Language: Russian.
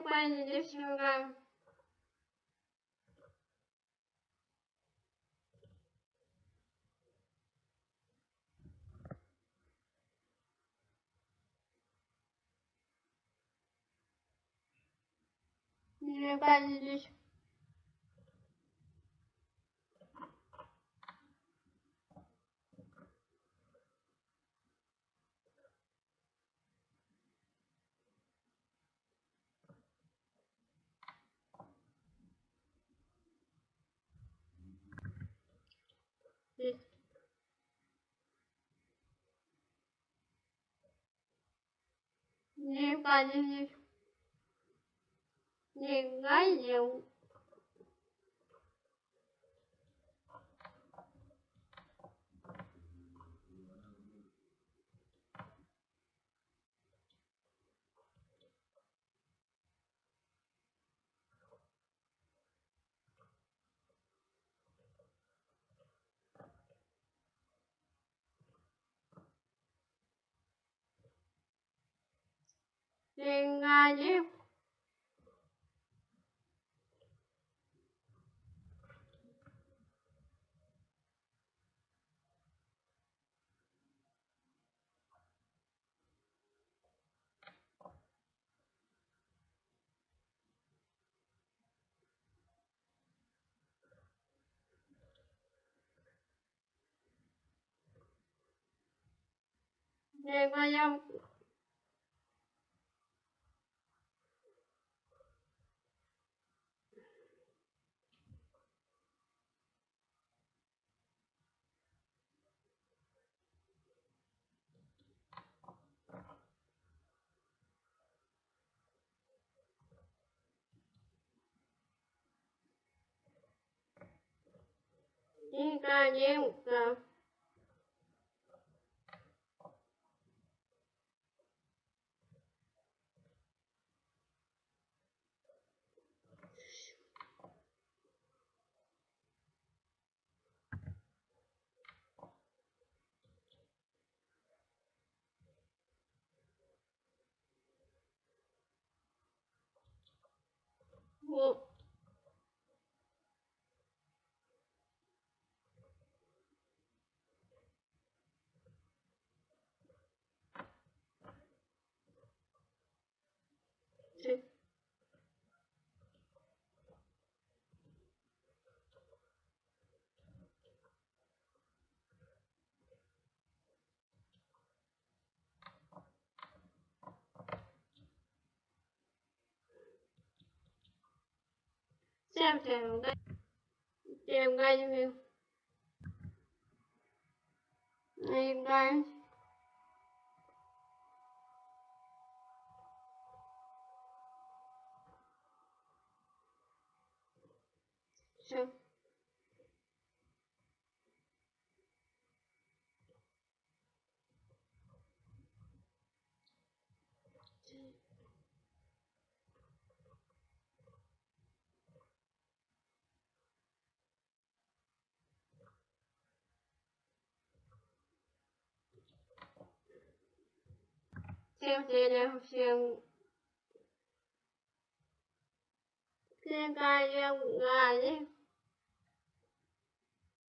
прикольная девчонка. Прикольная девчонка. nhiều cần nhiều cái nhiều trên clip Thank you. 应该，零、五、三，我。Всем всем удачи. Всем гадим. Играем. Все. 星期六星，星期五啊，你。